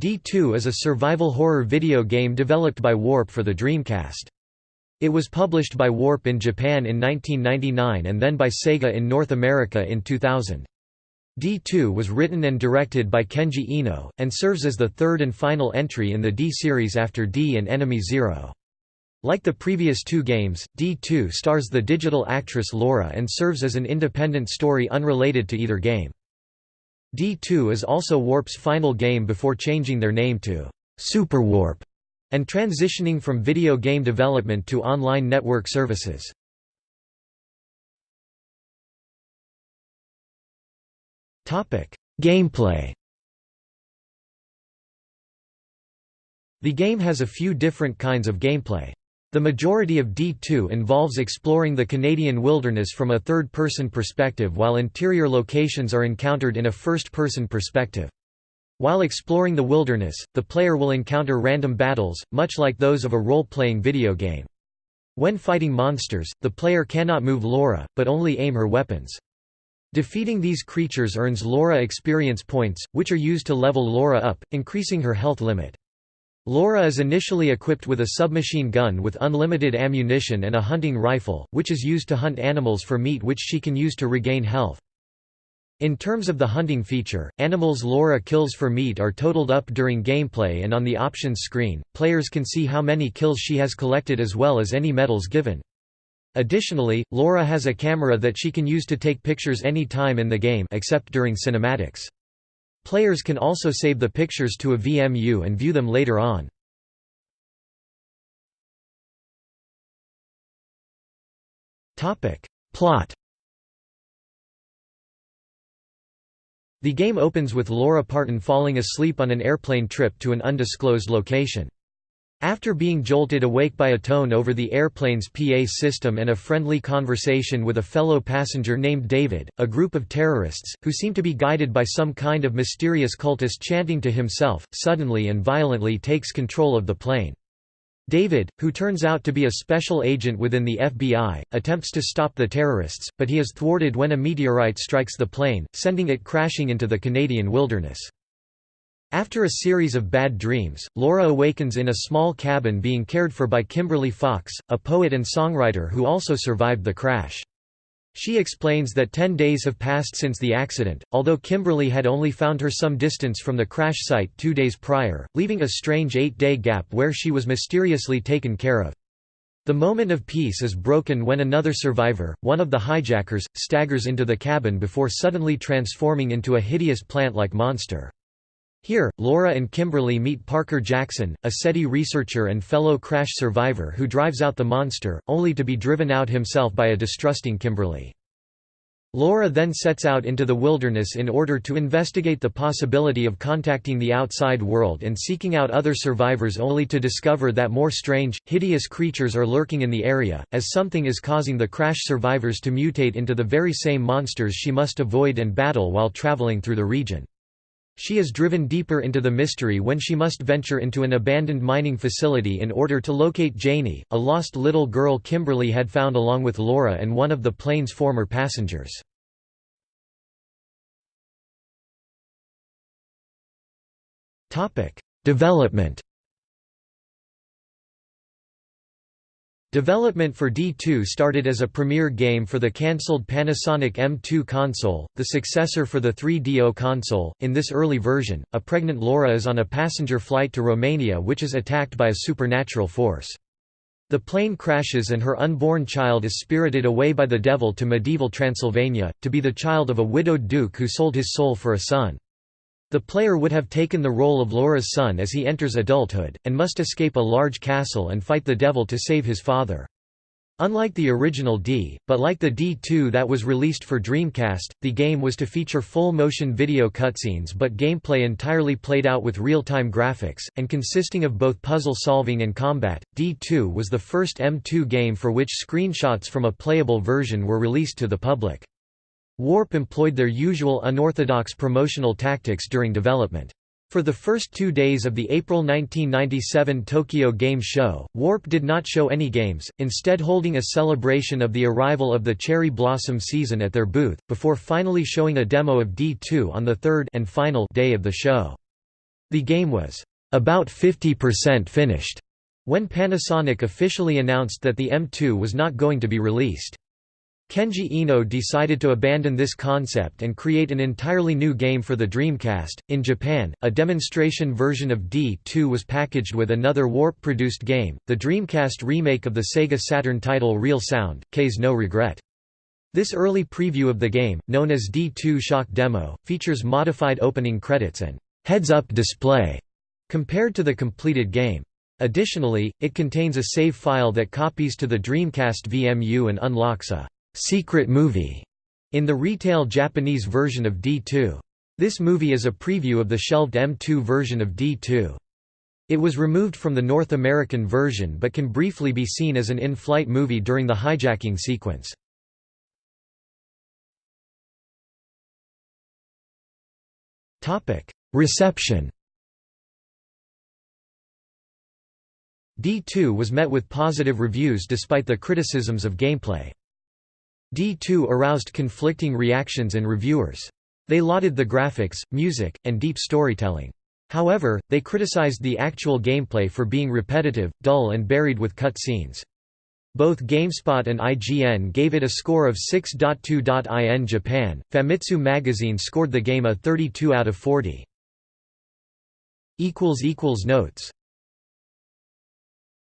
D2 is a survival horror video game developed by Warp for the Dreamcast. It was published by Warp in Japan in 1999 and then by Sega in North America in 2000. D2 was written and directed by Kenji Eno, and serves as the third and final entry in the D series after D and Enemy Zero. Like the previous two games, D2 stars the digital actress Laura and serves as an independent story unrelated to either game. D2 is also Warp's final game before changing their name to Super Warp and transitioning from video game development to online network services. Gameplay The game has a few different kinds of gameplay. The majority of D2 involves exploring the Canadian wilderness from a third-person perspective while interior locations are encountered in a first-person perspective. While exploring the wilderness, the player will encounter random battles, much like those of a role-playing video game. When fighting monsters, the player cannot move Laura, but only aim her weapons. Defeating these creatures earns Laura experience points, which are used to level Laura up, increasing her health limit. Laura is initially equipped with a submachine gun with unlimited ammunition and a hunting rifle, which is used to hunt animals for meat which she can use to regain health. In terms of the hunting feature, animals Laura kills for meat are totaled up during gameplay and on the options screen, players can see how many kills she has collected as well as any medals given. Additionally, Laura has a camera that she can use to take pictures any time in the game except during cinematics. Players can also save the pictures to a VMU and view them later on. Plot The game opens with Laura Parton falling asleep on an airplane trip to an undisclosed location. After being jolted awake by a tone over the airplane's PA system and a friendly conversation with a fellow passenger named David, a group of terrorists, who seem to be guided by some kind of mysterious cultist chanting to himself, suddenly and violently takes control of the plane. David, who turns out to be a special agent within the FBI, attempts to stop the terrorists, but he is thwarted when a meteorite strikes the plane, sending it crashing into the Canadian wilderness. After a series of bad dreams, Laura awakens in a small cabin being cared for by Kimberly Fox, a poet and songwriter who also survived the crash. She explains that ten days have passed since the accident, although Kimberly had only found her some distance from the crash site two days prior, leaving a strange eight-day gap where she was mysteriously taken care of. The moment of peace is broken when another survivor, one of the hijackers, staggers into the cabin before suddenly transforming into a hideous plant-like monster. Here, Laura and Kimberly meet Parker Jackson, a SETI researcher and fellow crash survivor who drives out the monster, only to be driven out himself by a distrusting Kimberly. Laura then sets out into the wilderness in order to investigate the possibility of contacting the outside world and seeking out other survivors only to discover that more strange, hideous creatures are lurking in the area, as something is causing the crash survivors to mutate into the very same monsters she must avoid and battle while traveling through the region. She is driven deeper into the mystery when she must venture into an abandoned mining facility in order to locate Janie, a lost little girl Kimberly had found along with Laura and one of the plane's former passengers. Development Development for D2 started as a premiere game for the cancelled Panasonic M2 console, the successor for the 3DO console. In this early version, a pregnant Laura is on a passenger flight to Romania which is attacked by a supernatural force. The plane crashes and her unborn child is spirited away by the devil to medieval Transylvania, to be the child of a widowed duke who sold his soul for a son. The player would have taken the role of Laura's son as he enters adulthood, and must escape a large castle and fight the devil to save his father. Unlike the original D, but like the D2 that was released for Dreamcast, the game was to feature full-motion video cutscenes but gameplay entirely played out with real-time graphics, and consisting of both puzzle solving and combat. D2 was the first M2 game for which screenshots from a playable version were released to the public. Warp employed their usual unorthodox promotional tactics during development. For the first two days of the April 1997 Tokyo Game Show, Warp did not show any games, instead holding a celebration of the arrival of the cherry blossom season at their booth, before finally showing a demo of D2 on the third and final day of the show. The game was about 50% finished when Panasonic officially announced that the M2 was not going to be released. Kenji Eno decided to abandon this concept and create an entirely new game for the Dreamcast. In Japan, a demonstration version of D2 was packaged with another Warp produced game, the Dreamcast remake of the Sega Saturn title Real Sound, Kaze no Regret. This early preview of the game, known as D2 Shock Demo, features modified opening credits and heads-up display compared to the completed game. Additionally, it contains a save file that copies to the Dreamcast VMU and unlocks a secret movie in the retail Japanese version of D2. This movie is a preview of the shelved M2 version of D2. It was removed from the North American version but can briefly be seen as an in-flight movie during the hijacking sequence. Reception D2 was met with positive reviews despite the criticisms of gameplay. D2 aroused conflicting reactions in reviewers. They lauded the graphics, music, and deep storytelling. However, they criticized the actual gameplay for being repetitive, dull and buried with cut scenes. Both GameSpot and IGN gave it a score of 6.2. In Japan, Famitsu magazine scored the game a 32 out of 40. Notes